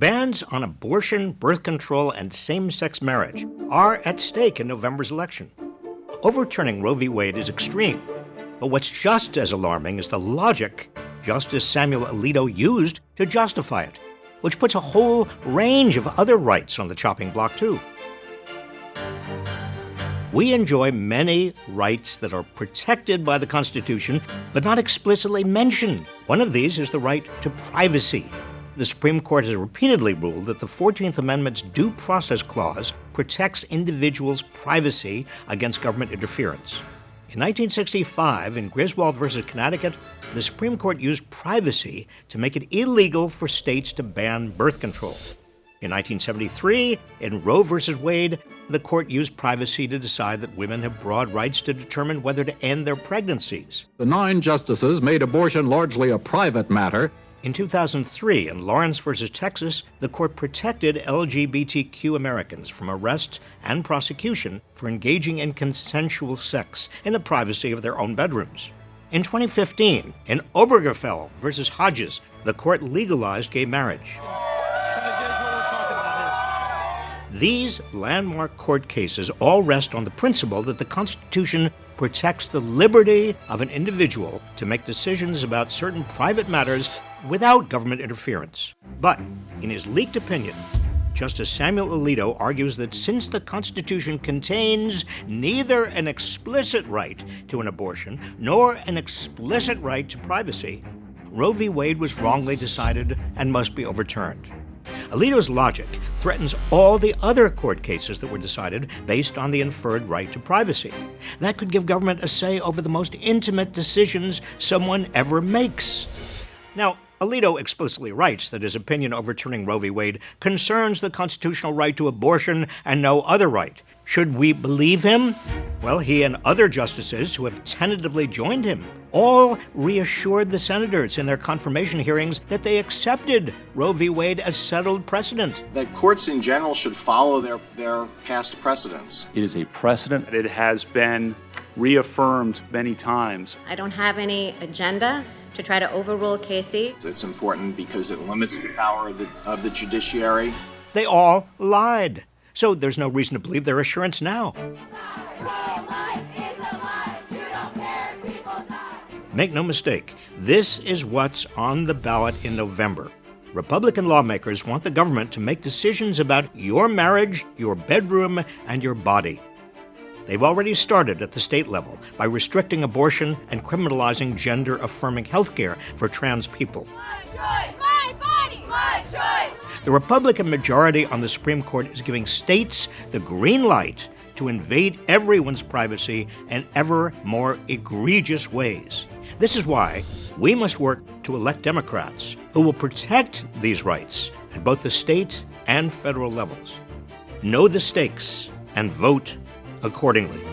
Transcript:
Bans on abortion, birth control, and same sex marriage are at stake in November's election. Overturning Roe v. Wade is extreme, but what's just as alarming is the logic Justice Samuel Alito used to justify it, which puts a whole range of other rights on the chopping block, too. We enjoy many rights that are protected by the Constitution, but not explicitly mentioned. One of these is the right to privacy. The Supreme Court has repeatedly ruled that the 14th Amendment's Due Process Clause protects individuals' privacy against government interference. In 1965, in Griswold versus Connecticut, the Supreme Court used privacy to make it illegal for states to ban birth control. In 1973, in Roe v. Wade, the court used privacy to decide that women have broad rights to determine whether to end their pregnancies. The nine justices made abortion largely a private matter. In 2003, in Lawrence v. Texas, the court protected LGBTQ Americans from arrest and prosecution for engaging in consensual sex in the privacy of their own bedrooms. In 2015, in Obergefell v. Hodges, the court legalized gay marriage. These landmark court cases all rest on the principle that the Constitution protects the liberty of an individual to make decisions about certain private matters without government interference. But in his leaked opinion, Justice Samuel Alito argues that since the Constitution contains neither an explicit right to an abortion nor an explicit right to privacy, Roe v. Wade was wrongly decided and must be overturned. Alito's logic threatens all the other court cases that were decided based on the inferred right to privacy. That could give government a say over the most intimate decisions someone ever makes. Now, Alito explicitly writes that his opinion overturning Roe v. Wade concerns the constitutional right to abortion and no other right. Should we believe him? Well, he and other justices who have tentatively joined him all reassured the senators in their confirmation hearings that they accepted Roe v. Wade as settled precedent. That courts in general should follow their, their past precedents. It is a precedent. It has been reaffirmed many times. I don't have any agenda to try to overrule Casey. It's important because it limits the power of the, of the judiciary. They all lied. So there's no reason to believe their assurance now. Make no mistake, this is what's on the ballot in November. Republican lawmakers want the government to make decisions about your marriage, your bedroom, and your body. They've already started at the state level by restricting abortion and criminalizing gender affirming health care for trans people. My choice, my. The Republican majority on the Supreme Court is giving states the green light to invade everyone's privacy in ever more egregious ways. This is why we must work to elect Democrats who will protect these rights at both the state and federal levels. Know the stakes and vote accordingly.